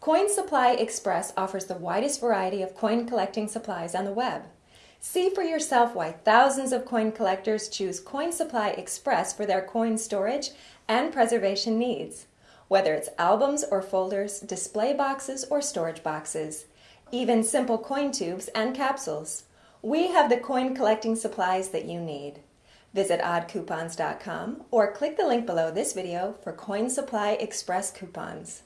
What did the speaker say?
Coin Supply Express offers the widest variety of coin collecting supplies on the web. See for yourself why thousands of coin collectors choose Coin Supply Express for their coin storage and preservation needs. Whether it's albums or folders, display boxes or storage boxes, even simple coin tubes and capsules. We have the coin collecting supplies that you need. Visit oddcoupons.com or click the link below this video for Coin Supply Express coupons.